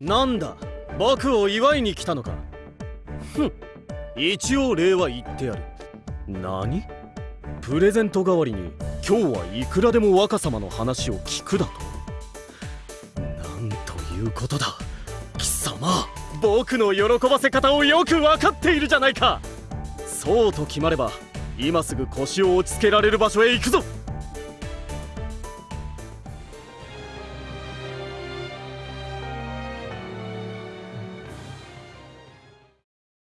なんだ僕を祝いに来たのか。ふん一応礼は言ってやる。何？プレゼント代わりに今日はいくらでも若様の話を聞くだと。なんということだ。貴様僕の喜ばせ方をよく分かっているじゃないか。そうと決まれば今すぐ腰を落ち着けられる場所へ行くぞ。